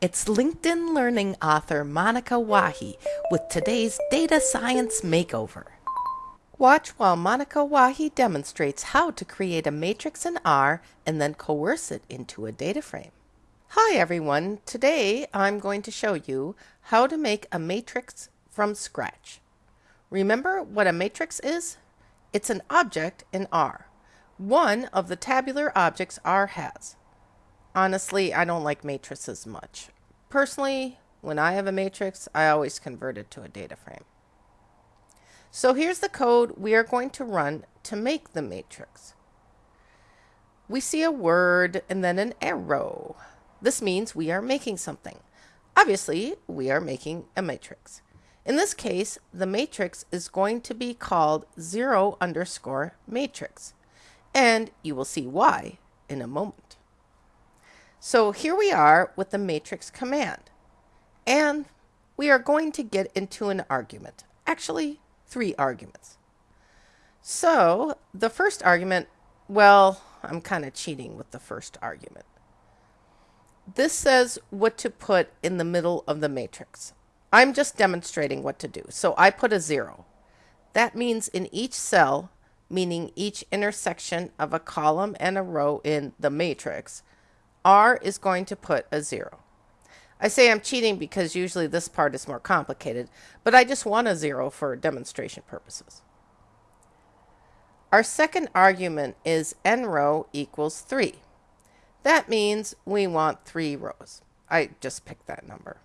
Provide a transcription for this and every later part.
It's LinkedIn Learning author Monica Wahi with today's Data Science Makeover. Watch while Monica Wahi demonstrates how to create a matrix in R and then coerce it into a data frame. Hi everyone, today I'm going to show you how to make a matrix from scratch. Remember what a matrix is? It's an object in R, one of the tabular objects R has. Honestly, I don't like matrices much. Personally, when I have a matrix, I always convert it to a data frame. So here's the code we are going to run to make the matrix. We see a word and then an arrow. This means we are making something. Obviously, we are making a matrix. In this case, the matrix is going to be called 0 underscore matrix. And you will see why in a moment. So here we are with the matrix command. And we are going to get into an argument. Actually, three arguments. So the first argument, well, I'm kind of cheating with the first argument. This says what to put in the middle of the matrix. I'm just demonstrating what to do. So I put a zero. That means in each cell, meaning each intersection of a column and a row in the matrix, R is going to put a zero. I say I'm cheating because usually this part is more complicated, but I just want a zero for demonstration purposes. Our second argument is n row equals 3. That means we want 3 rows. I just picked that number.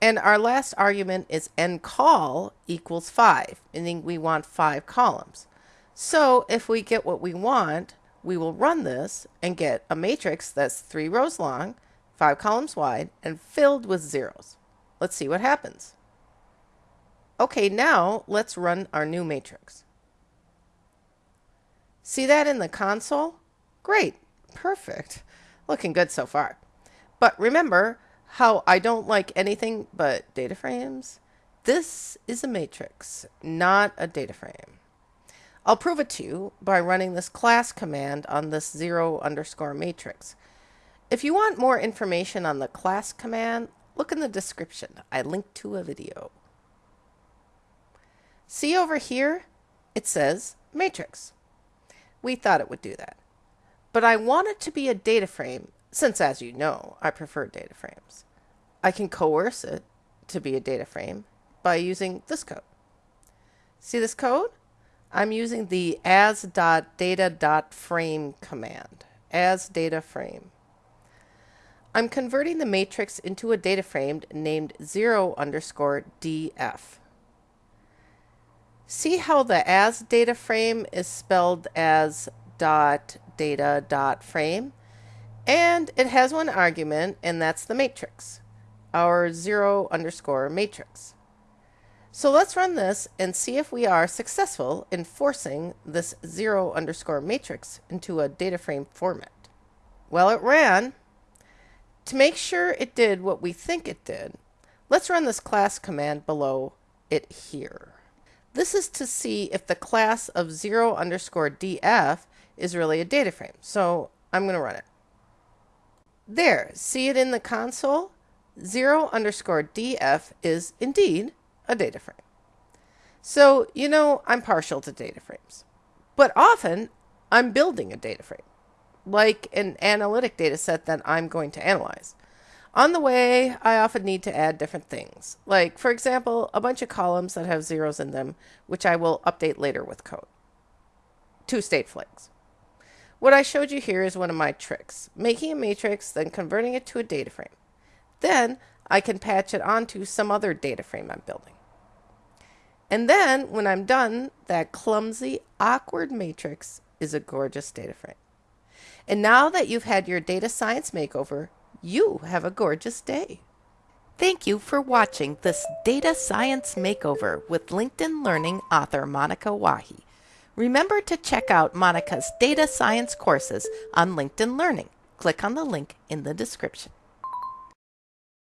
And our last argument is ncol equals 5, meaning we want 5 columns. So if we get what we want, we will run this and get a matrix that's 3 rows long, 5 columns wide, and filled with zeros. Let's see what happens. Okay, now let's run our new matrix. See that in the console? Great, perfect. Looking good so far. But remember, how I don't like anything but data frames. This is a matrix, not a data frame. I'll prove it to you by running this class command on this zero underscore matrix. If you want more information on the class command, look in the description. I linked to a video. See over here? It says matrix. We thought it would do that. But I want it to be a data frame since as you know, I prefer data frames. I can coerce it to be a data frame by using this code. See this code? I'm using the as.data.frame command, as data frame. I'm converting the matrix into a data frame named 0 underscore df. See how the as data frame is spelled as dot data dot frame? And it has one argument, and that's the matrix, our 0 underscore matrix. So let's run this and see if we are successful in forcing this 0 underscore matrix into a data frame format. Well, it ran. To make sure it did what we think it did, let's run this class command below it here. This is to see if the class of 0 underscore df is really a data frame. So I'm going to run it. There, see it in the console? 0 underscore df is indeed a data frame. So, you know, I'm partial to data frames. But often, I'm building a data frame, like an analytic data set that I'm going to analyze. On the way, I often need to add different things, like, for example, a bunch of columns that have zeros in them, which I will update later with code. Two state flags. What I showed you here is one of my tricks, making a matrix, then converting it to a data frame. Then I can patch it onto some other data frame I'm building. And then when I'm done, that clumsy, awkward matrix is a gorgeous data frame. And now that you've had your data science makeover, you have a gorgeous day. Thank you for watching this Data Science Makeover with LinkedIn Learning author Monica Wahi. Remember to check out Monica's data science courses on LinkedIn Learning. Click on the link in the description.